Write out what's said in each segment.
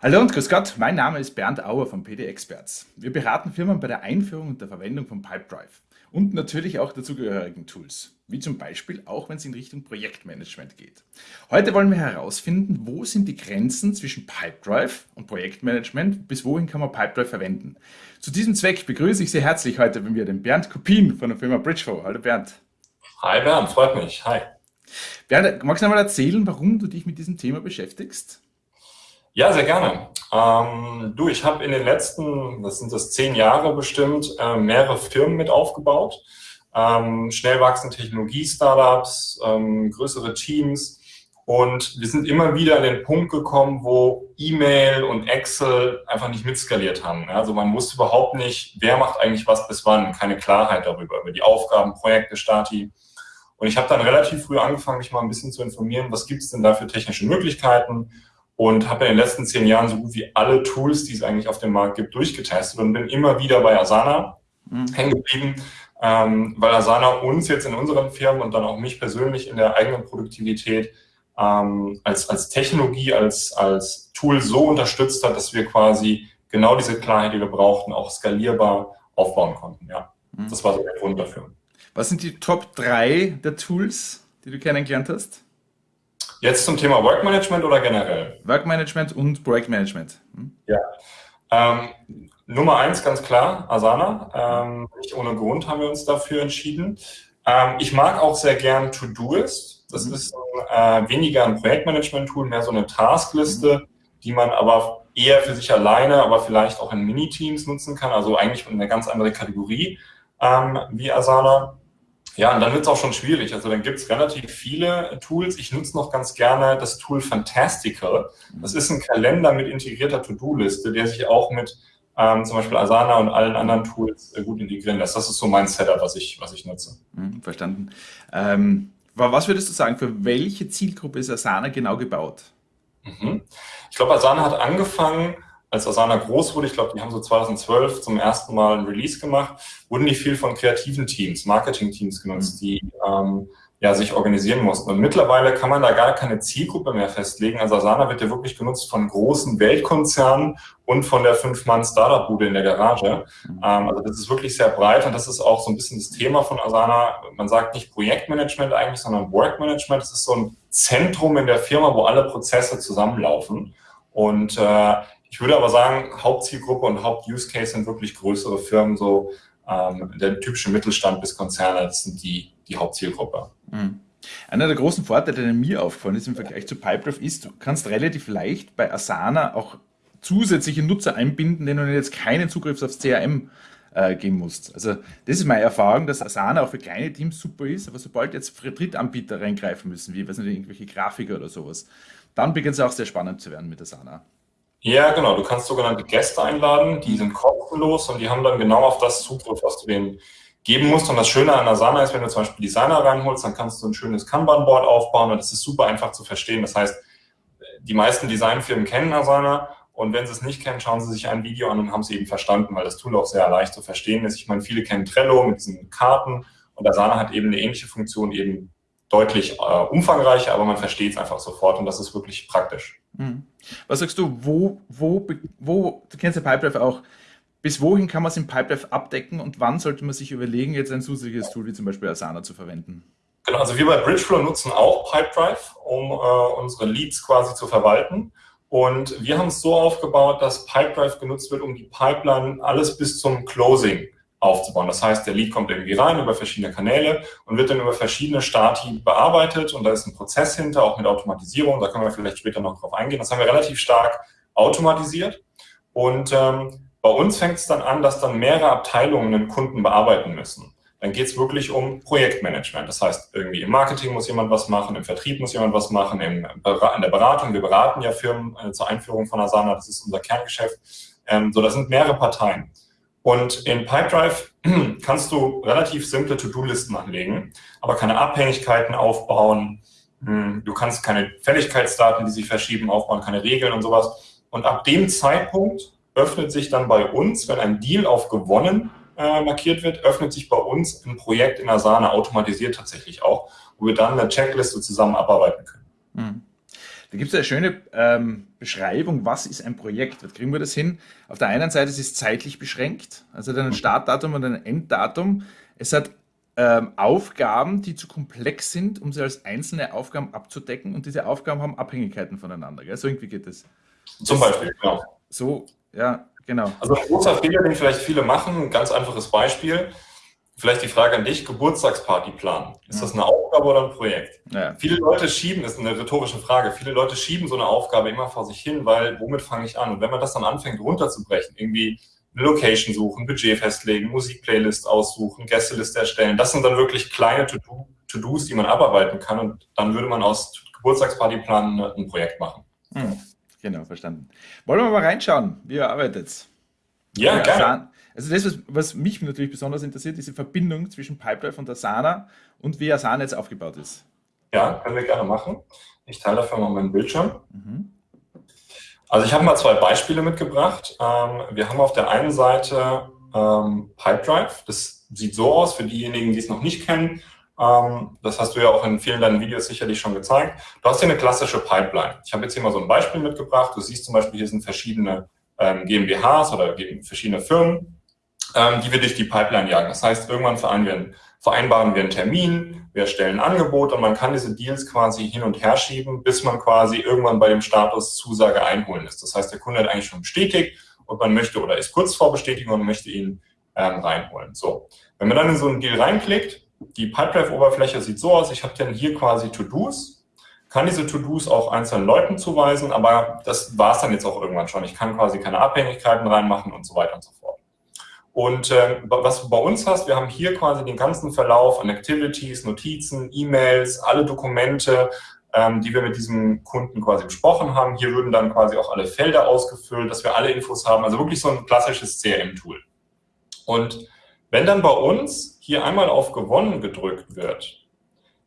Hallo und grüß Gott, mein Name ist Bernd Auer von PD Experts. Wir beraten Firmen bei der Einführung und der Verwendung von Pipedrive und natürlich auch dazugehörigen Tools, wie zum Beispiel auch wenn es in Richtung Projektmanagement geht. Heute wollen wir herausfinden, wo sind die Grenzen zwischen Pipedrive und Projektmanagement, bis wohin kann man Pipedrive verwenden. Zu diesem Zweck begrüße ich sehr herzlich heute bei mir den Bernd Kopin von der Firma Bridgeflow. Hallo Bernd. Hi Bernd, freut mich. Hi. Bernd, magst du einmal erzählen, warum du dich mit diesem Thema beschäftigst? Ja, sehr gerne. Ähm, du, ich habe in den letzten, das sind das zehn Jahre bestimmt, äh, mehrere Firmen mit aufgebaut. Ähm, schnell wachsende Technologie-Startups, ähm, größere Teams. Und wir sind immer wieder an den Punkt gekommen, wo E-Mail und Excel einfach nicht mitskaliert haben. Also man wusste überhaupt nicht, wer macht eigentlich was bis wann. Keine Klarheit darüber, über die Aufgaben, Projekte, Stati. Und ich habe dann relativ früh angefangen, mich mal ein bisschen zu informieren, was gibt es denn da für technische Möglichkeiten und habe in den letzten zehn Jahren so gut wie alle Tools, die es eigentlich auf dem Markt gibt, durchgetestet und bin immer wieder bei Asana mhm. hängen geblieben, ähm, weil Asana uns jetzt in unseren Firmen und dann auch mich persönlich in der eigenen Produktivität ähm, als, als Technologie, als, als Tool so unterstützt hat, dass wir quasi genau diese Klarheit, die wir brauchten, auch skalierbar aufbauen konnten. Ja, mhm. das war so der Grund dafür. Was sind die Top 3 der Tools, die du kennengelernt hast? Jetzt zum Thema Workmanagement oder generell? Workmanagement und Projektmanagement. Hm? Ja. Ähm, Nummer eins ganz klar, Asana. Ähm, nicht ohne Grund haben wir uns dafür entschieden. Ähm, ich mag auch sehr gern Todoist. Das mhm. ist äh, weniger ein Projektmanagement-Tool, mehr so eine Taskliste, mhm. die man aber eher für sich alleine, aber vielleicht auch in Miniteams nutzen kann. Also eigentlich eine ganz andere Kategorie ähm, wie Asana. Ja, und dann wird es auch schon schwierig. Also dann gibt es relativ viele Tools. Ich nutze noch ganz gerne das Tool Fantastical. Das ist ein Kalender mit integrierter To-Do-Liste, der sich auch mit ähm, zum Beispiel Asana und allen anderen Tools äh, gut integrieren lässt. Das ist so mein Setup, was ich, was ich nutze. Hm, verstanden. Ähm, was würdest du sagen, für welche Zielgruppe ist Asana genau gebaut? Mhm. Ich glaube, Asana hat angefangen als Asana groß wurde, ich glaube, die haben so 2012 zum ersten Mal ein Release gemacht, wurden die viel von kreativen Teams, Marketing-Teams genutzt, mhm. die ähm, ja, sich organisieren mussten. Und mittlerweile kann man da gar keine Zielgruppe mehr festlegen. Also Asana wird ja wirklich genutzt von großen Weltkonzernen und von der Fünf-Mann-Startup-Bude in der Garage. Mhm. Ähm, also das ist wirklich sehr breit und das ist auch so ein bisschen das Thema von Asana. Man sagt nicht Projektmanagement eigentlich, sondern Workmanagement. Das ist so ein Zentrum in der Firma, wo alle Prozesse zusammenlaufen. Und äh, ich würde aber sagen, Hauptzielgruppe und Haupt-Use-Case sind wirklich größere Firmen, so ähm, der typische Mittelstand bis Konzerne, das sind die, die Hauptzielgruppe. Mhm. Einer der großen Vorteile, der mir aufgefallen ist im Vergleich zu Pipedrive, ist, du kannst relativ leicht bei Asana auch zusätzliche Nutzer einbinden, denen du jetzt keinen Zugriff aufs CRM äh, geben musst. Also das ist meine Erfahrung, dass Asana auch für kleine Teams super ist, aber sobald jetzt Drittanbieter reingreifen müssen, wie weiß nicht, irgendwelche Grafiker oder sowas, dann beginnt es auch sehr spannend zu werden mit Asana. Ja, genau. Du kannst sogenannte Gäste einladen, die sind kostenlos und die haben dann genau auf das Zugriff, was du denen geben musst. Und das Schöne an Asana ist, wenn du zum Beispiel Designer reinholst, dann kannst du ein schönes Kanban-Board aufbauen und es ist super einfach zu verstehen. Das heißt, die meisten Designfirmen kennen Asana und wenn sie es nicht kennen, schauen sie sich ein Video an und haben es eben verstanden, weil das Tool auch sehr leicht zu verstehen ist. Ich meine, viele kennen Trello mit diesen Karten und Asana hat eben eine ähnliche Funktion, eben deutlich äh, umfangreicher, aber man versteht es einfach sofort und das ist wirklich praktisch. Mhm. Was sagst du, wo, wo, wo, du kennst ja Pipedrive auch, bis wohin kann man es im Pipedrive abdecken und wann sollte man sich überlegen, jetzt ein zusätzliches Tool wie zum Beispiel Asana zu verwenden? Genau, also wir bei Bridgeflow nutzen auch Pipedrive, um äh, unsere Leads quasi zu verwalten. Und wir haben es so aufgebaut, dass Pipedrive genutzt wird, um die Pipeline alles bis zum Closing aufzubauen. Das heißt, der Lead kommt irgendwie rein über verschiedene Kanäle und wird dann über verschiedene Stati bearbeitet und da ist ein Prozess hinter, auch mit Automatisierung, da können wir vielleicht später noch drauf eingehen. Das haben wir relativ stark automatisiert und ähm, bei uns fängt es dann an, dass dann mehrere Abteilungen den Kunden bearbeiten müssen. Dann geht es wirklich um Projektmanagement. Das heißt, irgendwie im Marketing muss jemand was machen, im Vertrieb muss jemand was machen, im, in der Beratung. Wir beraten ja Firmen äh, zur Einführung von Asana, das ist unser Kerngeschäft. Ähm, so, das sind mehrere Parteien. Und in Pipedrive kannst du relativ simple To-Do-Listen anlegen, aber keine Abhängigkeiten aufbauen. Hm, du kannst keine Fälligkeitsdaten, die sich verschieben, aufbauen, keine Regeln und sowas. Und ab dem Zeitpunkt öffnet sich dann bei uns, wenn ein Deal auf gewonnen äh, markiert wird, öffnet sich bei uns ein Projekt in Asana automatisiert tatsächlich auch, wo wir dann eine Checkliste zusammen abarbeiten können. Hm. Da gibt es eine schöne ähm, Beschreibung, was ist ein Projekt? Was kriegen wir das hin? Auf der einen Seite ist es zeitlich beschränkt, also hat ein Startdatum und ein Enddatum. Es hat ähm, Aufgaben, die zu komplex sind, um sie als einzelne Aufgaben abzudecken und diese Aufgaben haben Abhängigkeiten voneinander. Gell? So irgendwie geht es. Zum Beispiel, genau. So, ja, genau. Also ein großer Fehler, den vielleicht viele machen, ein ganz einfaches Beispiel. Vielleicht die Frage an dich, Geburtstagsparty planen. Ist das eine Aufgabe oder ein Projekt? Ja. Viele Leute schieben, ist eine rhetorische Frage, viele Leute schieben so eine Aufgabe immer vor sich hin, weil womit fange ich an? Und wenn man das dann anfängt runterzubrechen, irgendwie eine Location suchen, Budget festlegen, Musikplaylist aussuchen, Gästeliste erstellen. Das sind dann wirklich kleine To-Dos, die man abarbeiten kann und dann würde man aus Geburtstagspartyplan ein Projekt machen. Hm, genau, verstanden. Wollen wir mal reinschauen, wie ihr arbeitet? Ja, gerne. Also das, was, was, mich natürlich besonders interessiert, ist die Verbindung zwischen Pipedrive und Asana und wie Asana jetzt aufgebaut ist. Ja, können wir gerne machen. Ich teile dafür mal meinen Bildschirm. Mhm. Also ich habe mal zwei Beispiele mitgebracht. Ähm, wir haben auf der einen Seite ähm, Pipedrive. Das sieht so aus für diejenigen, die es noch nicht kennen. Ähm, das hast du ja auch in vielen deinen Videos sicherlich schon gezeigt. Du hast hier eine klassische Pipeline. Ich habe jetzt hier mal so ein Beispiel mitgebracht. Du siehst zum Beispiel, hier sind verschiedene ähm, GmbHs oder verschiedene Firmen, ähm, die wir durch die Pipeline jagen. Das heißt, irgendwann vereinbaren wir einen vereinbaren wir einen Termin, wir erstellen ein Angebot und man kann diese Deals quasi hin und her schieben, bis man quasi irgendwann bei dem Status Zusage einholen ist. Das heißt, der Kunde hat eigentlich schon bestätigt und man möchte oder ist kurz vor Bestätigung und möchte ihn ähm, reinholen. So, wenn man dann in so einen Deal reinklickt, die Pipedrive-Oberfläche sieht so aus, ich habe dann hier quasi To-Dos, kann diese To-Dos auch einzelnen Leuten zuweisen, aber das war es dann jetzt auch irgendwann schon. Ich kann quasi keine Abhängigkeiten reinmachen und so weiter und so fort. Und äh, was du bei uns hast, wir haben hier quasi den ganzen Verlauf an Activities, Notizen, E-Mails, alle Dokumente, ähm, die wir mit diesem Kunden quasi besprochen haben. Hier würden dann quasi auch alle Felder ausgefüllt, dass wir alle Infos haben. Also wirklich so ein klassisches CRM-Tool. Und wenn dann bei uns hier einmal auf Gewonnen gedrückt wird,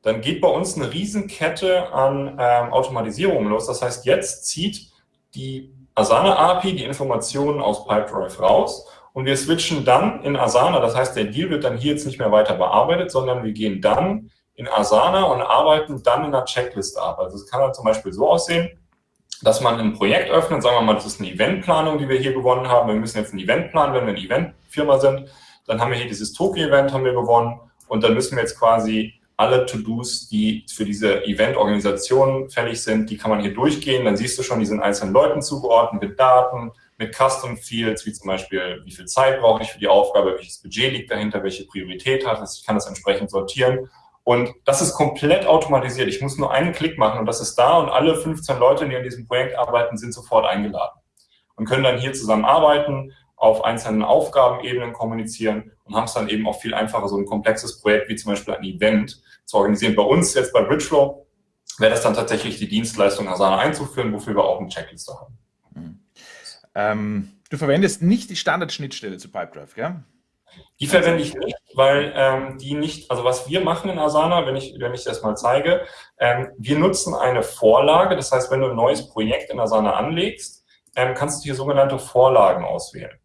dann geht bei uns eine Riesenkette an ähm, Automatisierung los. Das heißt, jetzt zieht die Asana API die Informationen aus Pipedrive raus und wir switchen dann in Asana, das heißt, der Deal wird dann hier jetzt nicht mehr weiter bearbeitet, sondern wir gehen dann in Asana und arbeiten dann in einer Checkliste ab. Also es kann halt zum Beispiel so aussehen, dass man ein Projekt öffnet, sagen wir mal, das ist eine Eventplanung, die wir hier gewonnen haben. Wir müssen jetzt ein Event planen, wenn wir eine Eventfirma sind. Dann haben wir hier dieses Tokio-Event haben wir gewonnen und dann müssen wir jetzt quasi alle To-Dos, die für diese Event-Organisation fällig sind, die kann man hier durchgehen. Dann siehst du schon, die sind einzelnen Leuten zugeordnet mit Daten, mit Custom Fields, wie zum Beispiel, wie viel Zeit brauche ich für die Aufgabe, welches Budget liegt dahinter, welche Priorität hat es, ich kann das entsprechend sortieren. Und das ist komplett automatisiert. Ich muss nur einen Klick machen und das ist da und alle 15 Leute, die an diesem Projekt arbeiten, sind sofort eingeladen und können dann hier zusammen arbeiten, auf einzelnen Aufgabenebenen kommunizieren und haben es dann eben auch viel einfacher, so ein komplexes Projekt wie zum Beispiel ein Event zu organisieren. Bei uns jetzt bei Bridgeflow wäre das dann tatsächlich die Dienstleistung Asana einzuführen, wofür wir auch eine Checkliste haben. Ähm, du verwendest nicht die Standardschnittstelle zu Pipedrive, gell? Die verwende ich nicht, weil ähm, die nicht, also was wir machen in Asana, wenn ich, wenn ich das mal zeige, ähm, wir nutzen eine Vorlage, das heißt, wenn du ein neues Projekt in Asana anlegst, ähm, kannst du hier sogenannte Vorlagen auswählen.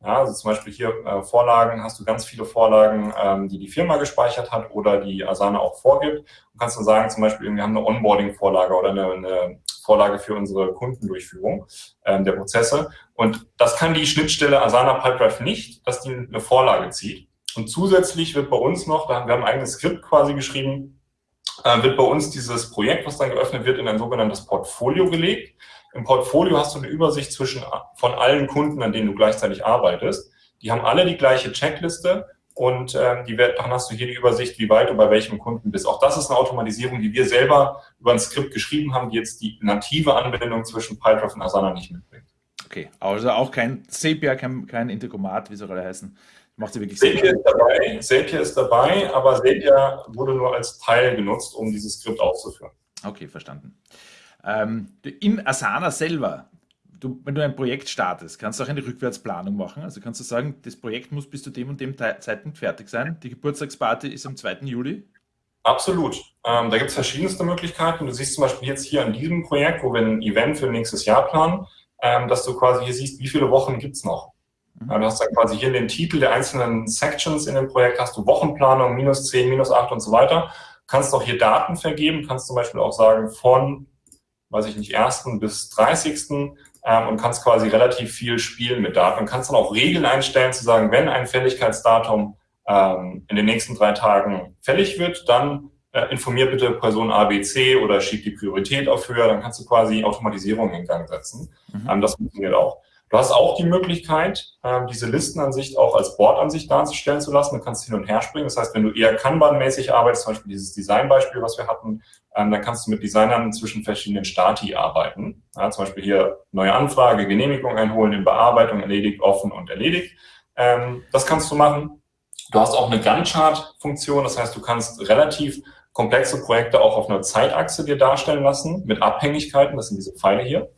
Ja, also zum Beispiel hier äh, Vorlagen, hast du ganz viele Vorlagen, ähm, die die Firma gespeichert hat oder die Asana auch vorgibt. Du kannst dann sagen, zum Beispiel, wir haben eine Onboarding-Vorlage oder eine, eine Vorlage für unsere Kundendurchführung ähm, der Prozesse. Und das kann die Schnittstelle Asana Pipedrive nicht, dass die eine Vorlage zieht. Und zusätzlich wird bei uns noch, da haben wir ein eigenes Skript quasi geschrieben, äh, wird bei uns dieses Projekt, was dann geöffnet wird, in ein sogenanntes Portfolio gelegt. Im Portfolio hast du eine Übersicht zwischen, von allen Kunden, an denen du gleichzeitig arbeitest. Die haben alle die gleiche Checkliste und ähm, die, dann hast du hier die Übersicht, wie weit du bei welchem Kunden bist. Auch das ist eine Automatisierung, die wir selber über ein Skript geschrieben haben, die jetzt die native Anwendung zwischen Pipedrive und Asana nicht mitbringt. Okay, also auch kein Zapier, kein, kein Integromat, wie soll er heißen. Macht sie wirklich Zapier ist dabei, Zapier ist dabei, aber Zapier wurde nur als Teil genutzt, um dieses Skript auszuführen. Okay, verstanden. Ähm, in Asana selber du, wenn du ein Projekt startest, kannst du auch eine Rückwärtsplanung machen. Also kannst du sagen, das Projekt muss bis zu dem und dem Zeitpunkt fertig sein. Die Geburtstagsparty ist am 2. Juli. Absolut. Ähm, da gibt es verschiedenste Möglichkeiten. Du siehst zum Beispiel jetzt hier an diesem Projekt, wo wir ein Event für nächstes Jahr planen, ähm, dass du quasi hier siehst, wie viele Wochen gibt es noch. Mhm. du hast dann quasi hier den Titel der einzelnen Sections in dem Projekt, hast du Wochenplanung, minus 10, minus 8 und so weiter. Du kannst auch hier Daten vergeben, kannst zum Beispiel auch sagen, von weiß ich nicht, 1. bis 30. Ähm, und kannst quasi relativ viel spielen mit Daten und kannst dann auch Regeln einstellen, zu sagen, wenn ein Fälligkeitsdatum ähm, in den nächsten drei Tagen fällig wird, dann äh, informier bitte Person ABC oder schieb die Priorität auf höher, dann kannst du quasi Automatisierung in Gang setzen. Mhm. Ähm, das funktioniert auch. Du hast auch die Möglichkeit, ähm, diese Listenansicht auch als Bordansicht darzustellen zu lassen. Du kannst hin und her springen. Das heißt, wenn du eher Kanban-mäßig arbeitest, zum Beispiel dieses Designbeispiel, was wir hatten, ähm, dann kannst du mit Designern zwischen verschiedenen Stati arbeiten. Ja, zum Beispiel hier neue Anfrage, Genehmigung einholen, in Bearbeitung, erledigt, offen und erledigt. Ähm, das kannst du machen. Du hast auch eine Gantt-Chart-Funktion. Das heißt, du kannst relativ komplexe Projekte auch auf einer Zeitachse dir darstellen lassen mit Abhängigkeiten. Das sind diese Pfeile hier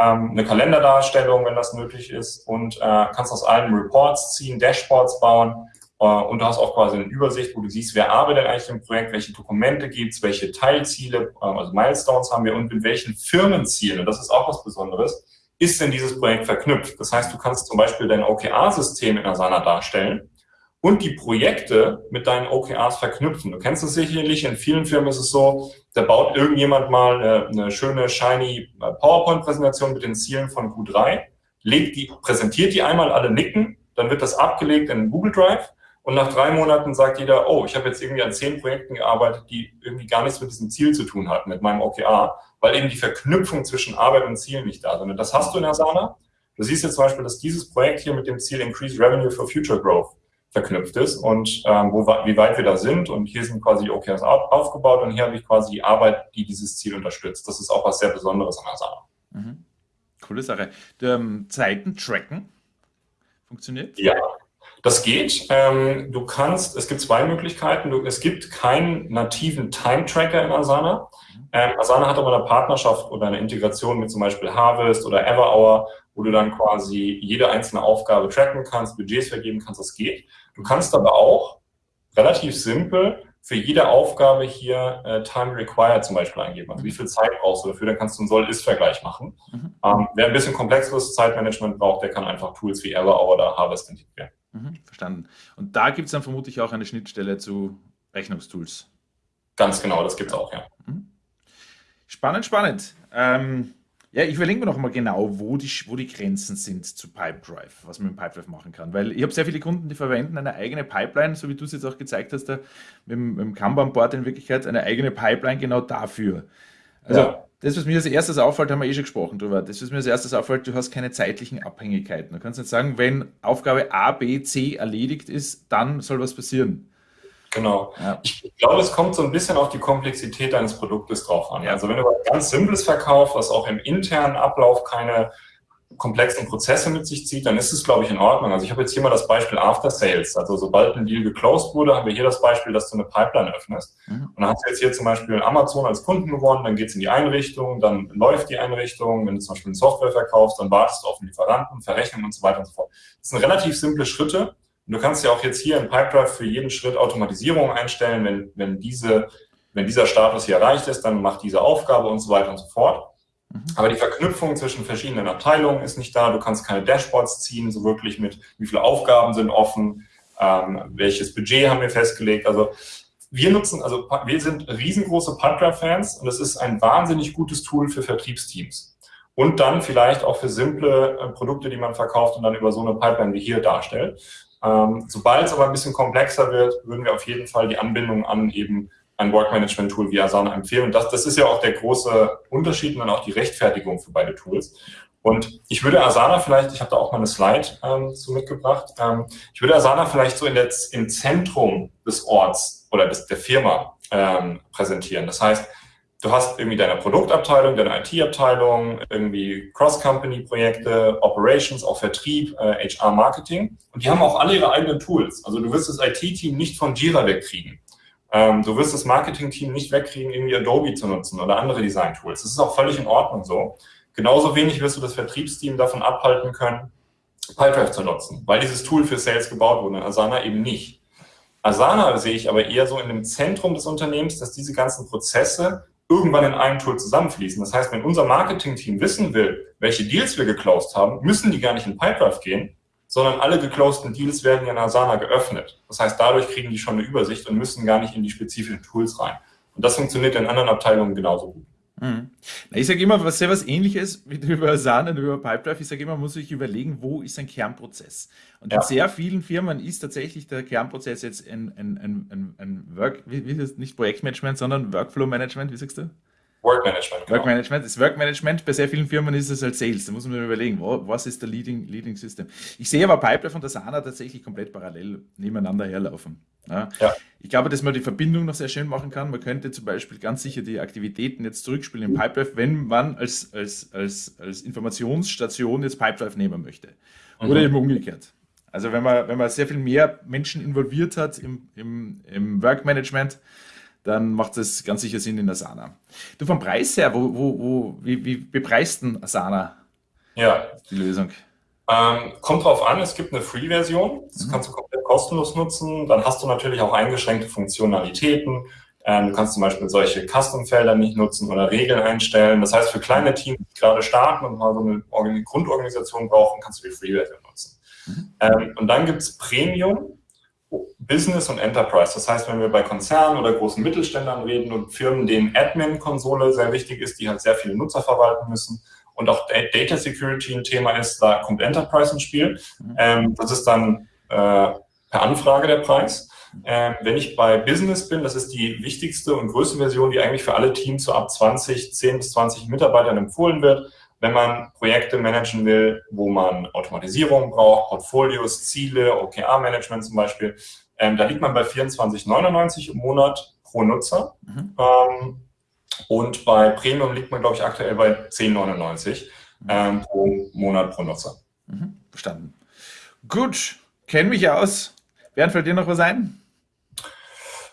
ähm, eine Kalenderdarstellung, wenn das nötig ist. Und äh, kannst aus allen Reports ziehen, Dashboards bauen. Äh, und du hast auch quasi eine Übersicht, wo du siehst, wer arbeitet eigentlich im Projekt, welche Dokumente gibt's, welche Teilziele, äh, also Milestones haben wir und mit welchen Firmenzielen, und das ist auch was Besonderes, ist denn dieses Projekt verknüpft. Das heißt, du kannst zum Beispiel dein OKR-System in Asana darstellen und die Projekte mit deinen OKRs verknüpfen. Du kennst es sicherlich, in vielen Firmen ist es so, da baut irgendjemand mal eine, eine schöne, shiny äh, PowerPoint-Präsentation mit den Zielen von Q3, legt die, präsentiert die einmal, alle nicken, dann wird das abgelegt in Google Drive und nach drei Monaten sagt jeder, oh, ich habe jetzt irgendwie an zehn Projekten gearbeitet, die irgendwie gar nichts mit diesem Ziel zu tun hatten, mit meinem OKR, weil eben die Verknüpfung zwischen Arbeit und Ziel nicht da ist. das hast du in Asana. Du siehst jetzt zum Beispiel, dass dieses Projekt hier mit dem Ziel Increase Revenue for Future Growth verknüpft ist und ähm, wo, wie weit wir da sind. Und hier sind quasi OKRs auf, aufgebaut und hier habe ich quasi die Arbeit, die dieses Ziel unterstützt. Das ist auch was sehr Besonderes an Asana. Mhm. Coole Sache. Ähm, Zeiten tracken funktioniert? Ja, das geht. Ähm, du kannst, es gibt zwei Möglichkeiten. Du, es gibt keinen nativen Time-Tracker in Asana. Ähm, Asana hat aber eine Partnerschaft oder eine Integration mit zum Beispiel Harvest oder Everhour, wo du dann quasi jede einzelne Aufgabe tracken kannst, Budgets vergeben kannst, das geht. Du kannst aber auch relativ simpel für jede Aufgabe hier äh, Time Required zum Beispiel eingeben. Also wie viel Zeit brauchst du dafür, dann kannst du einen Soll-Ist-Vergleich machen. Mhm. Ähm, wer ein bisschen komplexeres Zeitmanagement braucht, der kann einfach Tools wie Everhour oder Harvest integrieren. Mhm, verstanden. Und da gibt es dann vermutlich auch eine Schnittstelle zu Rechnungstools. Ganz genau, das gibt es auch, ja. Mhm. Spannend, spannend. Ähm, ja, ich verlinke mir noch mal genau, wo die, wo die Grenzen sind zu Pipedrive, was man mit Pipedrive machen kann. Weil ich habe sehr viele Kunden, die verwenden eine eigene Pipeline, so wie du es jetzt auch gezeigt hast, da, mit, dem, dem Kanban-Board in Wirklichkeit, eine eigene Pipeline genau dafür. Also ja. das, was mir als erstes auffällt, haben wir eh schon gesprochen drüber. Das, was mir als erstes auffällt, du hast keine zeitlichen Abhängigkeiten. Du kannst nicht sagen, wenn Aufgabe A, B, C erledigt ist, dann soll was passieren. Genau. Ja. Ich glaube, es kommt so ein bisschen auf die Komplexität deines Produktes drauf an. Also wenn du was ganz Simples verkaufst, was auch im internen Ablauf keine komplexen Prozesse mit sich zieht, dann ist es, glaube ich, in Ordnung. Also ich habe jetzt hier mal das Beispiel After Sales. Also sobald ein Deal geclosed wurde, haben wir hier das Beispiel, dass du eine Pipeline öffnest. Mhm. Und dann hast du jetzt hier zum Beispiel Amazon als Kunden gewonnen, dann geht es in die Einrichtung, dann läuft die Einrichtung. Wenn du zum Beispiel eine Software verkaufst, dann wartest du auf den Lieferanten, Verrechnung und so weiter und so fort. Das sind relativ simple Schritte, du kannst ja auch jetzt hier in Pipedrive für jeden Schritt Automatisierung einstellen. Wenn, wenn, diese, wenn dieser Status hier erreicht ist, dann macht diese Aufgabe und so weiter und so fort. Mhm. Aber die Verknüpfung zwischen verschiedenen Abteilungen ist nicht da. Du kannst keine Dashboards ziehen, so wirklich mit, wie viele Aufgaben sind offen, ähm, welches Budget haben wir festgelegt. Also wir nutzen, also wir sind riesengroße Pipedrive-Fans und es ist ein wahnsinnig gutes Tool für Vertriebsteams. Und dann vielleicht auch für simple äh, Produkte, die man verkauft und dann über so eine Pipeline wie hier darstellt. Ähm, Sobald es aber ein bisschen komplexer wird, würden wir auf jeden Fall die Anbindung an eben ein Work-Management-Tool wie Asana empfehlen. Und das, das ist ja auch der große Unterschied und dann auch die Rechtfertigung für beide Tools. Und ich würde Asana vielleicht, ich habe da auch mal eine Slide ähm, zu mitgebracht, ähm, ich würde Asana vielleicht so in der, im Zentrum des Orts oder des, der Firma ähm, präsentieren. Das heißt, du hast irgendwie deine Produktabteilung, deine IT-Abteilung, irgendwie Cross-Company-Projekte, Operations, auch Vertrieb, äh, HR-Marketing. Und die haben auch alle ihre eigenen Tools. Also du wirst das IT-Team nicht von Jira wegkriegen. Ähm, du wirst das Marketing-Team nicht wegkriegen, irgendwie Adobe zu nutzen oder andere Design-Tools. Das ist auch völlig in Ordnung so. Genauso wenig wirst du das Vertriebsteam davon abhalten können, Pipedrive zu nutzen, weil dieses Tool für Sales gebaut wurde, Asana eben nicht. Asana sehe ich aber eher so in dem Zentrum des Unternehmens, dass diese ganzen Prozesse irgendwann in einem Tool zusammenfließen. Das heißt, wenn unser Marketing-Team wissen will, welche Deals wir geclosed haben, müssen die gar nicht in Pipedrive gehen, sondern alle geclosedten Deals werden in Asana geöffnet. Das heißt, dadurch kriegen die schon eine Übersicht und müssen gar nicht in die spezifischen Tools rein. Und das funktioniert in anderen Abteilungen genauso gut. Mhm. Ich sage immer, was sehr was ähnliches wie über Asana und über Pipedrive. Ich sage immer, man muss sich überlegen, wo ist ein Kernprozess. Und ja. in sehr vielen Firmen ist tatsächlich der Kernprozess jetzt ein, ein, ein, ein Work, wie, wie ist das? nicht Projektmanagement, sondern Workflow Management, wie sagst du? Workmanagement. Genau. Workmanagement. Das Workmanagement bei sehr vielen Firmen ist es als Sales. Da muss man überlegen, was ist der Leading, Leading System. Ich sehe aber Pipedrive und Asana tatsächlich komplett parallel nebeneinander herlaufen. Ja. ja. Ich glaube, dass man die Verbindung noch sehr schön machen kann. Man könnte zum Beispiel ganz sicher die Aktivitäten jetzt zurückspielen in Pipedrive, wenn man als, als, als, als Informationsstation jetzt Pipedrive nehmen möchte. Oder mhm. eben umgekehrt. Also wenn man, wenn man sehr viel mehr Menschen involviert hat im, im, im Workmanagement, dann macht es ganz sicher Sinn in Asana. Du vom Preis her, wo, wo, wo, wie, wie bepreist denn Asana ja. die Lösung? Ähm, kommt drauf an, es gibt eine Free-Version, das mhm. kannst du komplett kostenlos nutzen. Dann hast du natürlich auch eingeschränkte Funktionalitäten. Ähm, du kannst zum Beispiel solche Custom-Felder nicht nutzen oder Regeln einstellen. Das heißt, für kleine Teams, die gerade starten und mal so eine Grundorganisation brauchen, kannst du die Free-Version nutzen. Mhm. Ähm, und dann gibt es Premium, Business und Enterprise. Das heißt, wenn wir bei Konzernen oder großen Mittelständlern reden und Firmen, denen Admin-Konsole sehr wichtig ist, die halt sehr viele Nutzer verwalten müssen, und auch Data Security ein Thema ist, da kommt Enterprise ins Spiel. Mhm. Ähm, das ist dann äh, per Anfrage der Preis. Ähm, wenn ich bei Business bin, das ist die wichtigste und größte Version, die eigentlich für alle Teams so ab 20, 10 bis 20 Mitarbeitern empfohlen wird. Wenn man Projekte managen will, wo man Automatisierung braucht, Portfolios, Ziele, OKR-Management zum Beispiel, ähm, da liegt man bei 24,99 im Monat pro Nutzer. Mhm. Ähm, und bei Premium liegt man, glaube ich, aktuell bei 10,99 ähm, pro Monat pro Nutzer. Mhm, verstanden. Gut, kenne mich aus. Bernd, fällt dir noch was ein?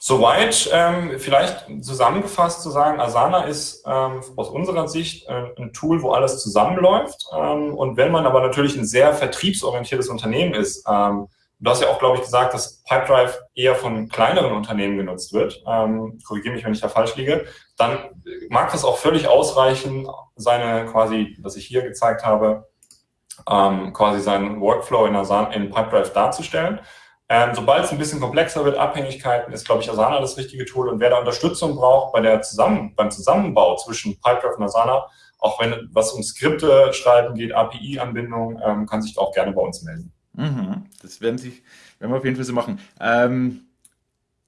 Soweit ähm, vielleicht zusammengefasst zu sagen, Asana ist ähm, aus unserer Sicht äh, ein Tool, wo alles zusammenläuft. Ähm, und wenn man aber natürlich ein sehr vertriebsorientiertes Unternehmen ist, ähm, Du hast ja auch, glaube ich, gesagt, dass Pipedrive eher von kleineren Unternehmen genutzt wird. Ähm, Korrigiere mich, wenn ich da falsch liege. Dann mag das auch völlig ausreichen, seine quasi, was ich hier gezeigt habe, ähm, quasi seinen Workflow in, Asana, in Pipedrive darzustellen. Ähm, Sobald es ein bisschen komplexer wird, Abhängigkeiten, ist, glaube ich, Asana das richtige Tool. Und wer da Unterstützung braucht bei der Zusammen beim Zusammenbau zwischen Pipedrive und Asana, auch wenn was um Skripte schreiben geht, API-Anbindung, ähm, kann sich auch gerne bei uns melden. Mhm. Das werden, sich, werden wir auf jeden Fall so machen. Ähm,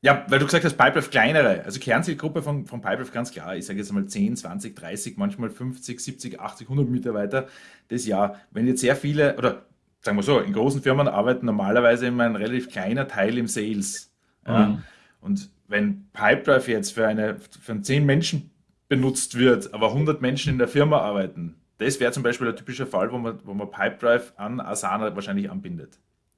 ja, weil du gesagt hast, Pipedrive kleinere, also Kernzielgruppe von, von Pipedrive ganz klar, ich sage jetzt mal 10, 20, 30, manchmal 50, 70, 80, 100 Mitarbeiter das Jahr. Wenn jetzt sehr viele, oder sagen wir so, in großen Firmen arbeiten normalerweise immer ein relativ kleiner Teil im Sales. Mhm. Ja. Und wenn Pipedrive jetzt für, eine, für 10 Menschen benutzt wird, aber 100 Menschen in der Firma arbeiten, das wäre zum Beispiel ein typischer Fall, wo man, wo man Pipedrive an Asana wahrscheinlich anbindet.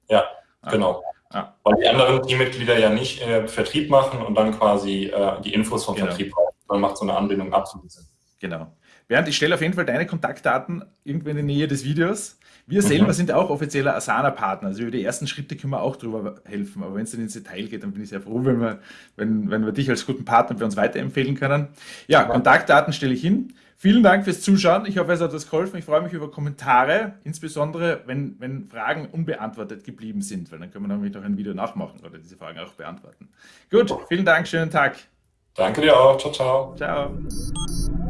Ja, ah. genau. Ja. Weil die anderen Teammitglieder ja nicht äh, Vertrieb machen und dann quasi äh, die Infos vom genau. Vertrieb brauchen. Dann macht so eine Anbindung absolut Sinn. Genau. Bernd, ich stelle auf jeden Fall deine Kontaktdaten irgendwo in die Nähe des Videos. Wir mhm. selber sind auch offizieller Asana-Partner. Also über die ersten Schritte können wir auch drüber helfen. Aber wenn es dann ins Detail geht, dann bin ich sehr froh, wenn wir, wenn, wenn wir dich als guten Partner für uns weiterempfehlen können. Ja, ja. Kontaktdaten stelle ich hin. Vielen Dank fürs Zuschauen. Ich hoffe, es hat euch geholfen. Ich freue mich über Kommentare, insbesondere wenn, wenn Fragen unbeantwortet geblieben sind, weil dann können wir nämlich noch ein Video nachmachen oder diese Fragen auch beantworten. Gut, vielen Dank, schönen Tag. Danke dir auch. Ciao, ciao. Ciao.